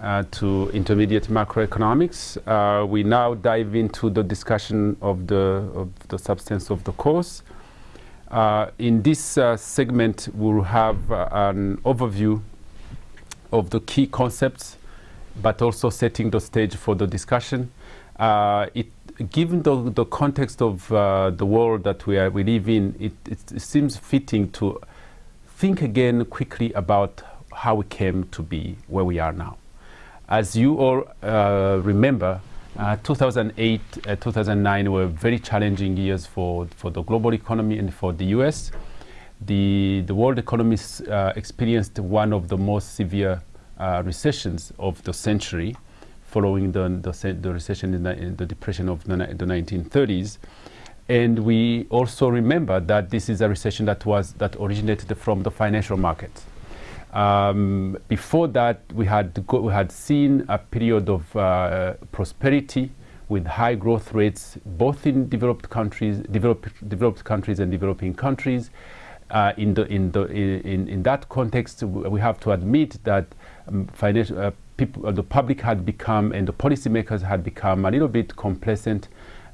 uh, to intermediate macroeconomics. Uh, we now dive into the discussion of the, of the substance of the course. Uh, in this uh, segment, we'll have uh, an overview of the key concepts, but also setting the stage for the discussion. Uh, it, given the, the context of the world that we, are, we live in, it, it, it seems fitting to think again quickly about how we came to be where we are now. As you all uh, remember, uh, 2008, uh, 2009 were very challenging years for, for the global economy and for the US. The, the world economy uh, experienced one of the most severe uh, recessions of the century following the, the, the recession in the, in the, depression of the, the 1930s. And we also remember that this is a recession that was that originated from the financial markets. Um, before that, we had, we had seen a period of uh, prosperity with high growth rates, both in developed countries, developed, developed countries and developing countries. Uh, in, the, in, the, in, in that context, we have to admit that um, financial, uh, people, the public had become and the policymakers had become a little bit complacent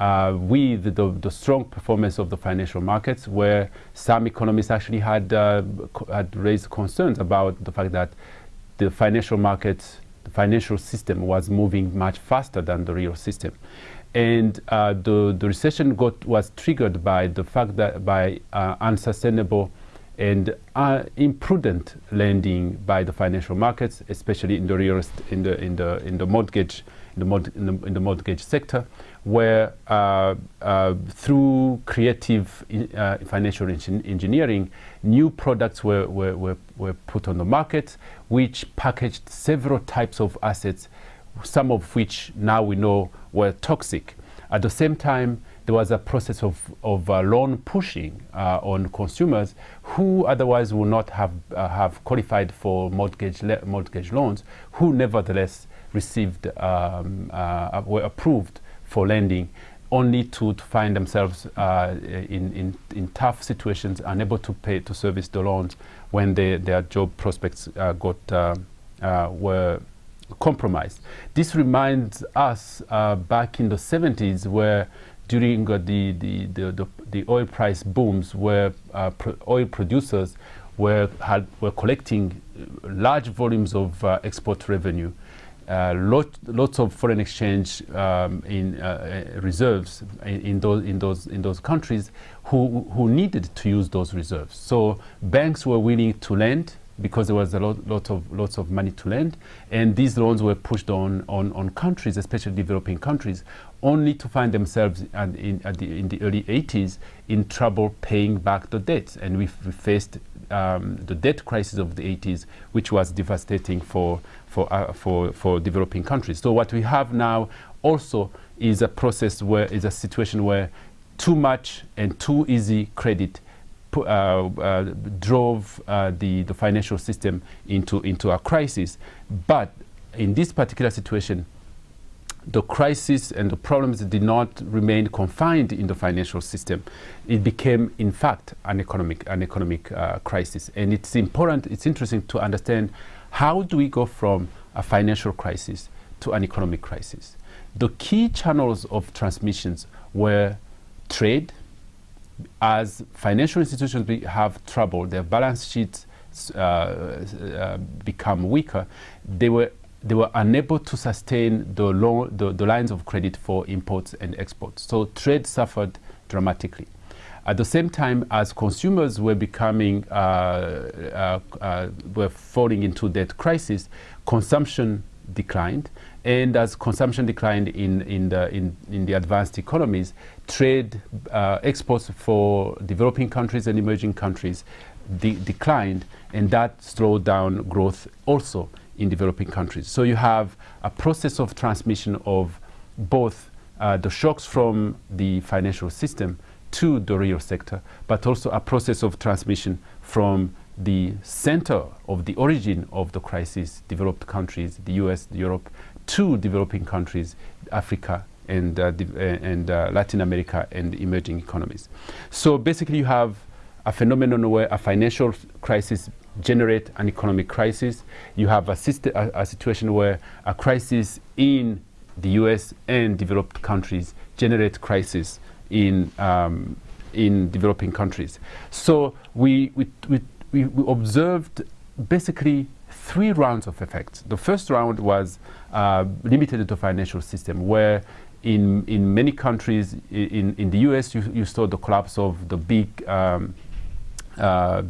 uh, with the, the, strong performance of the financial markets, where some economists actually had, uh, had raised concerns about the fact that the financial markets, the financial system was moving much faster than the real system. And uh, the, the recession got, was triggered by the fact that by uh, unsustainable and uh, imprudent lending by the financial markets, especially in the real in the in the in the mortgage in the, in the, in the mortgage sector, where uh, uh, through creative uh, financial engineering, new products were, were, were, were, put on the market, which packaged several types of assets, some of which now we know were toxic. At the same time, there was a process of, of uh, loan pushing uh, on consumers who otherwise would not have, uh, have qualified for mortgage, mortgage loans, who nevertheless received, um, were approved for lending only to, to find themselves uh, in, in, in tough situations, unable to pay to service the loans when they, their job prospects uh, got, uh, uh were compromised. This reminds us uh, back in the 70s where during the, the, the, the, the oil price booms where pro oil producers were, had, were collecting large volumes of export revenue uh, lot, lots of foreign exchange um, in uh, uh, reserves in, in, those in those in those countries who who needed to use those reserves. So banks were willing to lend because there was a lot, lot of lots of money to lend, and these loans were pushed on on, on countries, especially developing countries, only to find themselves in, at the, in the early 80s in trouble paying back the debts, and we faced um, the debt crisis of the 80s, which was devastating for, for, uh, for, for developing countries. So what we have now also is a process where, is a situation where too much and too easy credit uh, uh, drove uh, the, the financial system into, into a crisis. But in this particular situation, the crisis and the problems did not remain confined in the financial system. It became, in fact, an economic, an economic uh, crisis. And it's important, it's interesting to understand how do we go from a financial crisis to an economic crisis. The key channels of transmissions were trade. As financial institutions have trouble, their balance sheets uh, uh, become weaker, they were they were unable to sustain the, the, the, lines of credit for imports and exports. So trade suffered dramatically. At the same time as consumers were becoming, uh, uh, uh, were falling into debt crisis, consumption declined. And as consumption declined in, in, the, in, in the advanced economies, trade uh, exports for developing countries and emerging countries de declined, and that slowed down growth also in developing countries. So you have a process of transmission of both uh, the shocks from the financial system to the real sector, but also a process of transmission from the center of the origin of the crisis, developed countries, the US, Europe, to developing countries, Africa, and, uh, and uh, Latin America and emerging economies. So basically you have a phenomenon where a financial crisis generate an economic crisis. You have a, a, a situation where a crisis in the US and developed countries generate crisis in, um, in developing countries. So we, we, we, we, observed basically three rounds of effects. The first round was uh, limited to financial system where in, in many countries, in, in the US, you, you saw the collapse of the big, um,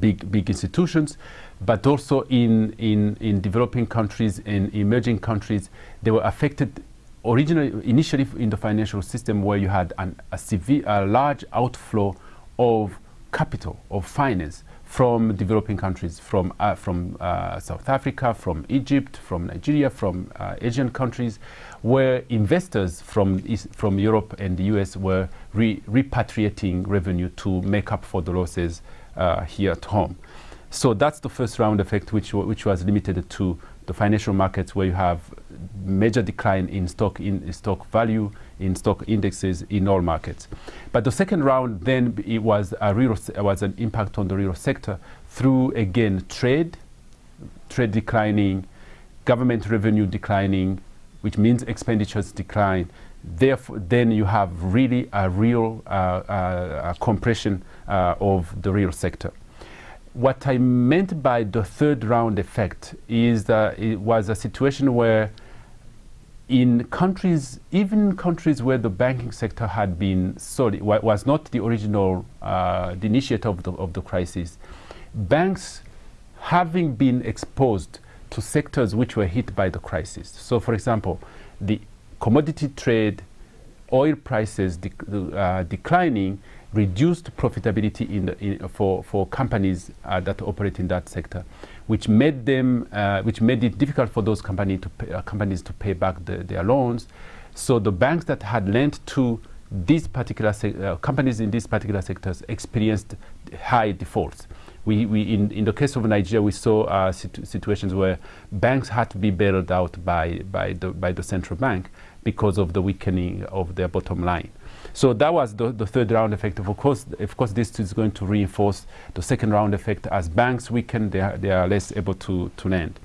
big, big institutions, but also in, in, in developing countries and emerging countries, they were affected originally, initially in the financial system where you had an, a severe, a large outflow of capital, of finance from developing countries, from, uh, from uh, South Africa, from Egypt, from Nigeria, from uh, Asian countries, where investors from, East, from Europe and the US were re repatriating revenue to make up for the losses uh, here at home. So that's the first round effect, which, which was limited to the financial markets where you have major decline in stock, in stock value, in stock indexes in all markets. But the second round then it was a real was an impact on the real sector through again trade, trade declining, government revenue declining, which means expenditures decline. Therefore, then you have really a real uh, uh, compression uh, of the real sector. What I meant by the third round effect is that it was a situation where in countries, even countries where the banking sector had been solid, was not the original, uh, the initiator of the, of the crisis, banks having been exposed to sectors which were hit by the crisis. So, for example, the commodity trade, oil prices uh, declining, reduced profitability in the, in, for, for companies uh, that operate in that sector, which made them, uh, which made it difficult for those company to pay, uh, companies to pay back the, their loans. So the banks that had lent to these particular uh, companies in these particular sectors experienced high defaults. We, we in, in the case of Nigeria, we saw uh, situ situations where banks had to be bailed out by, by, the, by the central bank because of the weakening of their bottom line. So that was the, the, third round effect. Of course, of course, this is going to reinforce the second round effect. As banks weaken, they are, they are less able to, to lend.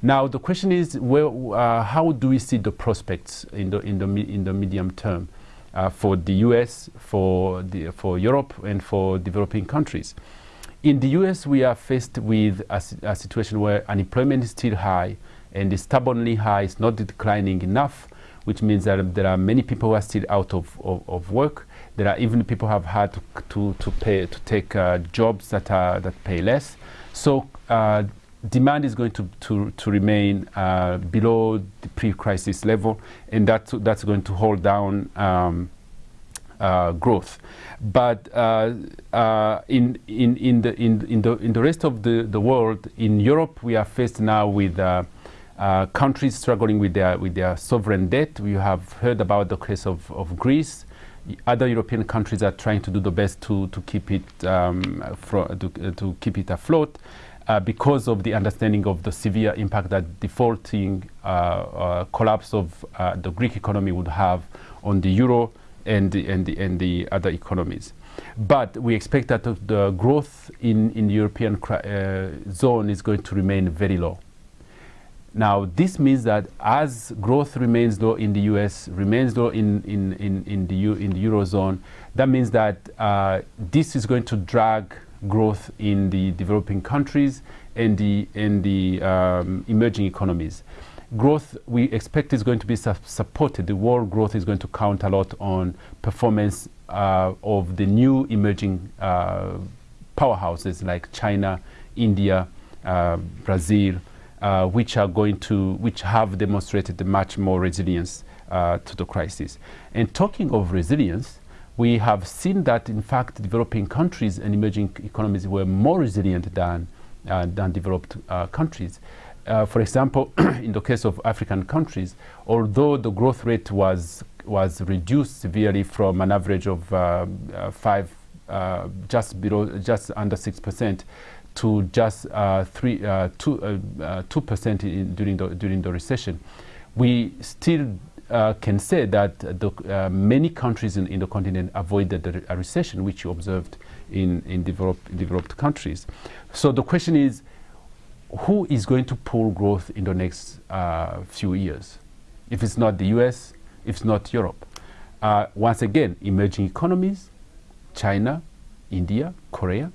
Now, the question is, well, uh, how do we see the prospects in the, in the, in the medium term uh, for the US, for, the, for Europe, and for developing countries? In the US, we are faced with a, a situation where unemployment is still high and is stubbornly high, it's not declining enough which means that there are many people who are still out of, of, of work. There are even people who have had to, to, to pay to take uh, jobs that are that pay less. So uh, demand is going to, to, to remain uh, below the pre-crisis level, and that's, that's going to hold down um, uh, growth. But uh, uh, in, in, in, the, in, in, the, in the rest of the, the world, in Europe, we are faced now with uh, countries struggling with their, with their sovereign debt. We have heard about the case of, of Greece. Other European countries are trying to do the best to, to, keep, it, um, to, uh, to keep it afloat. Uh, because of the understanding of the severe impact that defaulting uh, collapse of the Greek economy would have on the euro and the, and the, and the other economies. But we expect that the growth in, in the European zone is going to remain very low. Now, this means that as growth remains low in the US, remains low in, in, in, in, the, in the Eurozone, that means that uh, this is going to drag growth in the developing countries and the, and the um, emerging economies. Growth we expect is going to be su supported. The world growth is going to count a lot on performance uh, of the new emerging uh, powerhouses like China, India, uh, Brazil, uh, which are going to, which have demonstrated much more resilience uh, to the crisis. And talking of resilience, we have seen that in fact developing countries and emerging economies were more resilient than, uh, than developed uh, countries. Uh, for example, in the case of African countries, although the growth rate was, was reduced severely from an average of uh, five, just below, just under six percent to just uh, three, uh, two, uh, uh, two percent during the during the recession, we still uh, can say that the, uh, many countries in, in, the continent avoided a, recession, which you observed in in developed developed countries. So the question is, who is going to pull growth in the next few years? If it's not the US, if it's not Europe. Once again, emerging economies, China, India, Korea,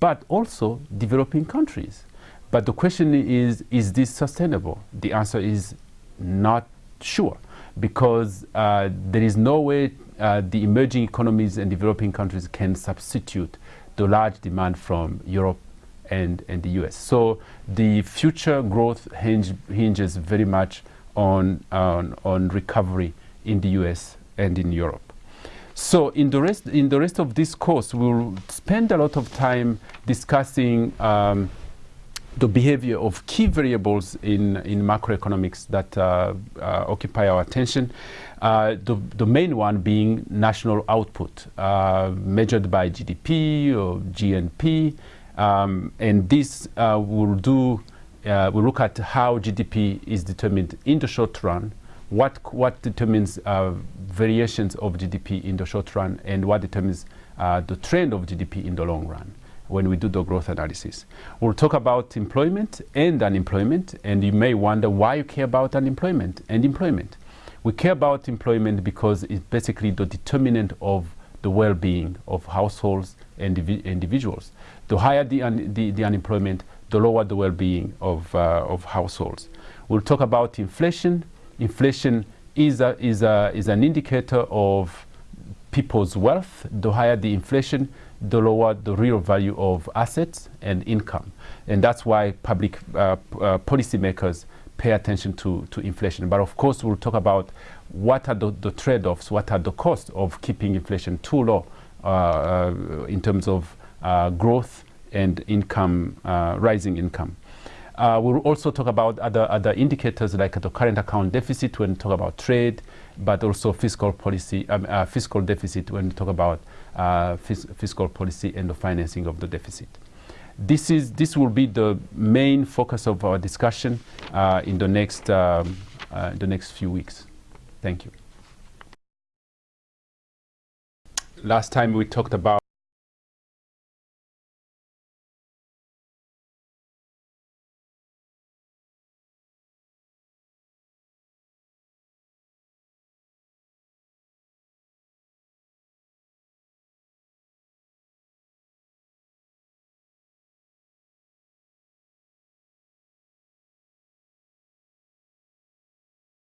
but also developing countries. But the question is, is this sustainable? The answer is not sure because uh, there is no way uh, the emerging economies and developing countries can substitute the large demand from Europe and, and the US. So the future growth hinge, hinges very much on, on, on recovery in the US and in Europe. So in the rest, in the rest of this course, we'll spend a lot of time discussing um, the behavior of key variables in, in macroeconomics that uh, uh, occupy our attention. Uh, the, the main one being national output, uh, measured by GDP or GNP. Um, and this uh, will do, uh, we look at how GDP is determined in the short run, what, what determines variations of GDP in the short run, and what determines the trend of GDP in the long run when we do the growth analysis. We'll talk about employment and unemployment, and you may wonder why you care about unemployment and employment. We care about employment because it's basically the determinant of the well-being of households and individuals. The higher the, un the, the, unemployment, the lower the well-being of, uh, of households. We'll talk about inflation. Inflation is, a, is, a, is an indicator of people's wealth. The higher the inflation, the lower the real value of assets and income. And that's why public uh, uh, policymakers pay attention to, to inflation. But of course, we'll talk about what are the, the trade-offs, what are the costs of keeping inflation too low uh, uh in terms of uh, growth and income, uh, rising income. Uh, we'll also talk about other, other indicators like the current account deficit when we talk about trade, but also fiscal policy, um, uh, fiscal deficit when we talk about uh, fis fiscal policy and the financing of the deficit. This, is, this will be the main focus of our discussion uh, in the next, um, uh, the next few weeks. Thank you. Last time we talked about